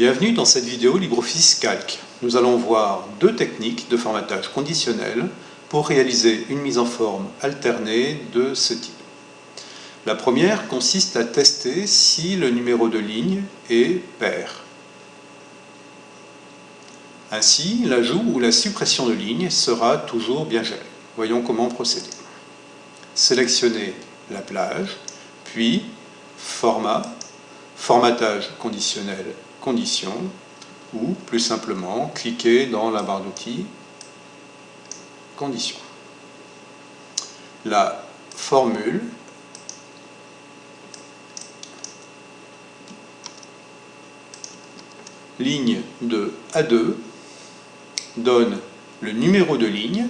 Bienvenue dans cette vidéo LibreOffice Calc. Nous allons voir deux techniques de formatage conditionnel pour réaliser une mise en forme alternée de ce type. La première consiste à tester si le numéro de ligne est pair. Ainsi, l'ajout ou la suppression de ligne sera toujours bien géré. Voyons comment procéder. Sélectionnez la plage, puis Format, Formatage conditionnel, Conditions, ou plus simplement, cliquez dans la barre d'outils Conditions. La formule ligne de A2 donne le numéro de ligne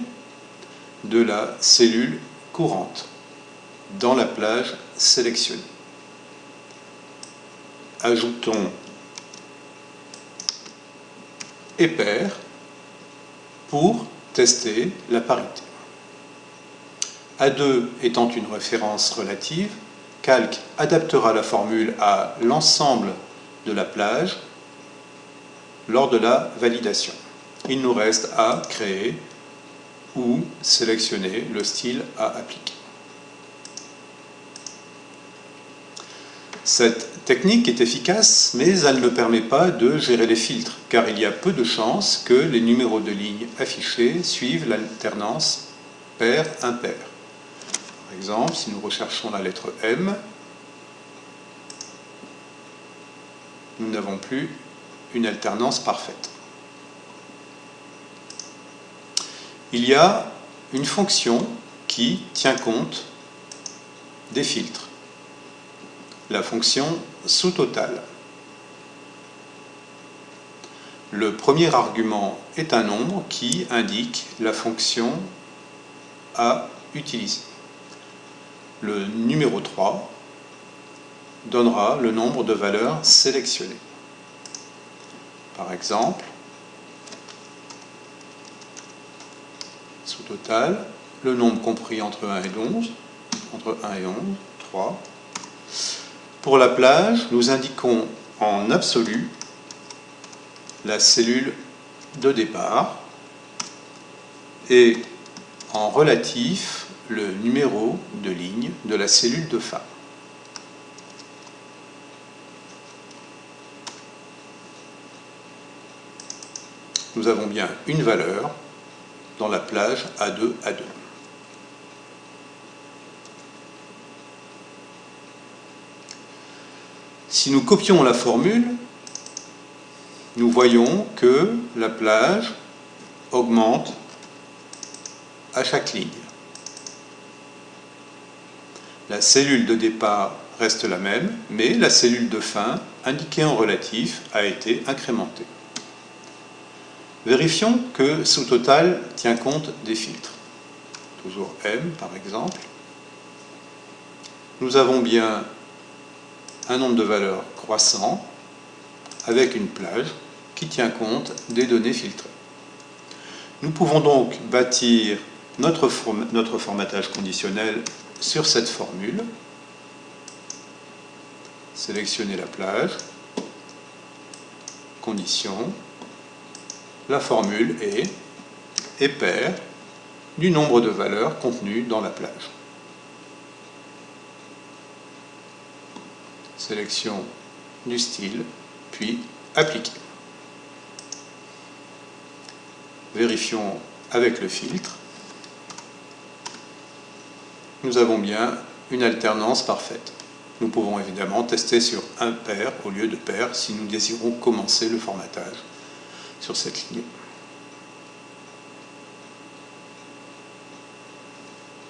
de la cellule courante dans la plage sélectionnée. Ajoutons et pair pour tester la parité. A2 étant une référence relative, Calc adaptera la formule à l'ensemble de la plage lors de la validation. Il nous reste à créer ou sélectionner le style à appliquer. Cette technique est efficace, mais elle ne permet pas de gérer les filtres, car il y a peu de chances que les numéros de ligne affichés suivent l'alternance pair-impair. Par exemple, si nous recherchons la lettre M, nous n'avons plus une alternance parfaite. Il y a une fonction qui tient compte des filtres la fonction sous-totale. Le premier argument est un nombre qui indique la fonction à utiliser. Le numéro 3 donnera le nombre de valeurs sélectionnées. Par exemple, sous total, le nombre compris entre 1 et 11, entre 1 et 11, 3, pour la plage, nous indiquons en absolu la cellule de départ et en relatif le numéro de ligne de la cellule de fin. Nous avons bien une valeur dans la plage A2, Si nous copions la formule, nous voyons que la plage augmente à chaque ligne. La cellule de départ reste la même, mais la cellule de fin, indiquée en relatif, a été incrémentée. Vérifions que sous total tient compte des filtres. Toujours M par exemple. Nous avons bien un nombre de valeurs croissant avec une plage qui tient compte des données filtrées. Nous pouvons donc bâtir notre, notre formatage conditionnel sur cette formule. Sélectionner la plage, condition, la formule est et paire du nombre de valeurs contenues dans la plage. Sélection du style, puis appliquer. Vérifions avec le filtre. Nous avons bien une alternance parfaite. Nous pouvons évidemment tester sur un pair au lieu de pair si nous désirons commencer le formatage sur cette ligne.